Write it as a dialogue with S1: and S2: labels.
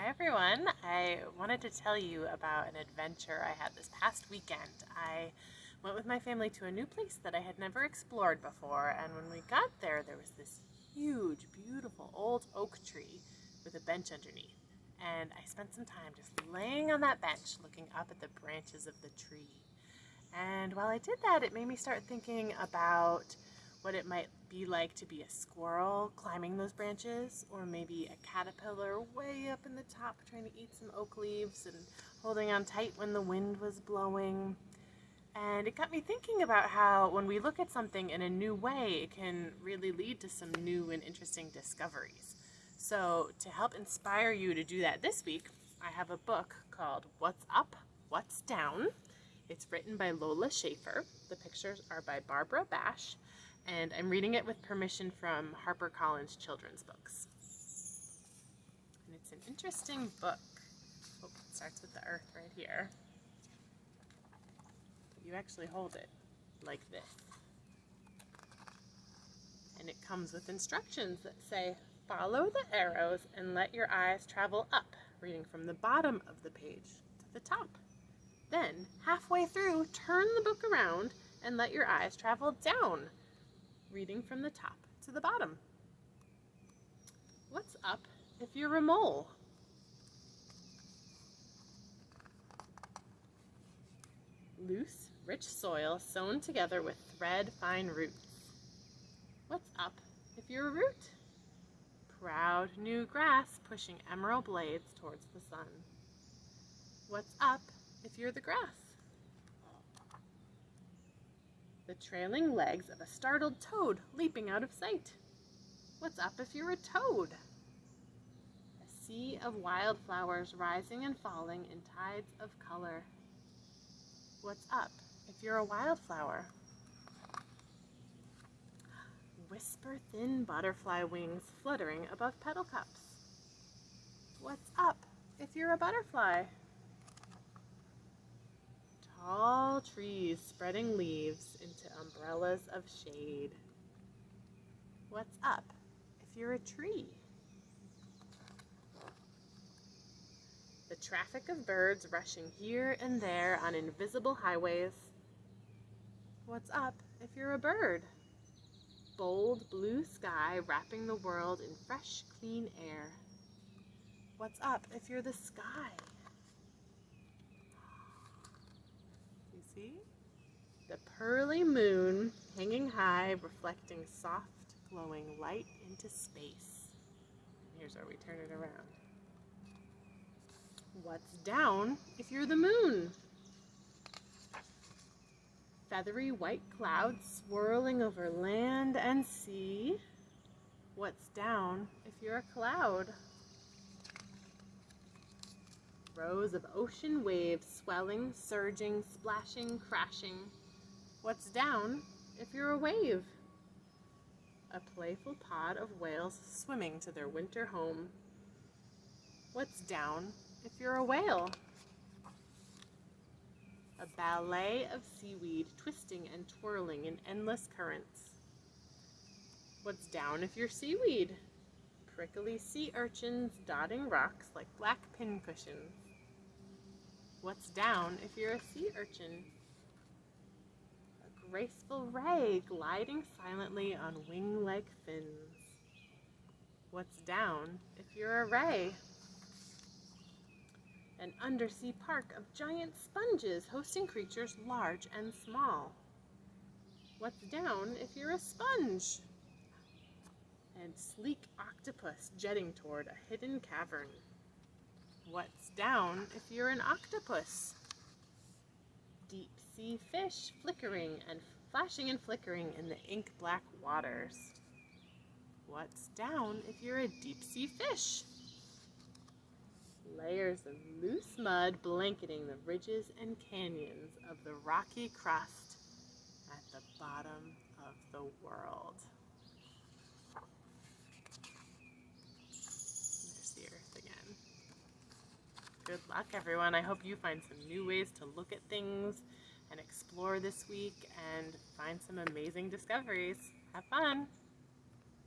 S1: Hi everyone. I wanted to tell you about an adventure I had this past weekend. I went with my family to a new place that I had never explored before and when we got there there was this huge beautiful old oak tree with a bench underneath and I spent some time just laying on that bench looking up at the branches of the tree. And while I did that it made me start thinking about what it might be like to be a squirrel climbing those branches or maybe a caterpillar way up in the top trying to eat some oak leaves and holding on tight when the wind was blowing. And it got me thinking about how when we look at something in a new way, it can really lead to some new and interesting discoveries. So to help inspire you to do that this week, I have a book called What's Up, What's Down. It's written by Lola Schaefer. The pictures are by Barbara Bash and I'm reading it with permission from HarperCollins Children's Books. And it's an interesting book. Oh, it starts with the earth right here. You actually hold it like this. And it comes with instructions that say, follow the arrows and let your eyes travel up, reading from the bottom of the page to the top. Then, halfway through, turn the book around and let your eyes travel down, reading from the top to the bottom. What's up if you're a mole? Loose, rich soil sewn together with thread fine roots. What's up if you're a root? Proud new grass pushing emerald blades towards the sun. What's up if you're the grass? The trailing legs of a startled toad leaping out of sight. What's up if you're a toad? A sea of wildflowers rising and falling in tides of color. What's up if you're a wildflower? Whisper thin butterfly wings fluttering above petal cups. What's up if you're a butterfly? Tall trees spreading leaves into umbrellas of shade. What's up if you're a tree? The traffic of birds rushing here and there on invisible highways. What's up if you're a bird? Bold blue sky wrapping the world in fresh, clean air. What's up if you're the sky? See? The pearly moon hanging high, reflecting soft, glowing light into space. Here's where we turn it around. What's down if you're the moon? Feathery white clouds swirling over land and sea. What's down if you're a cloud? Rows of ocean waves swelling, surging, splashing, crashing. What's down if you're a wave? A playful pod of whales swimming to their winter home. What's down if you're a whale? A ballet of seaweed twisting and twirling in endless currents. What's down if you're seaweed? Prickly sea urchins dotting rocks like black pincushions. What's down if you're a sea urchin? A graceful ray gliding silently on wing-like fins. What's down if you're a ray? An undersea park of giant sponges hosting creatures large and small. What's down if you're a sponge? And sleek octopus jetting toward a hidden cavern. What's down if you're an octopus? Deep sea fish flickering and flashing and flickering in the ink black waters. What's down if you're a deep sea fish? Layers of loose mud blanketing the ridges and canyons of the rocky crust at the bottom of the world. Good luck, everyone. I hope you find some new ways to look at things and explore this week and find some amazing discoveries. Have fun!